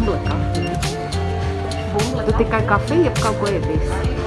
bumbuļkafiju. Bumbuļkafiju. Tu tikai kafiju, jeb kaut ko ēdīsi?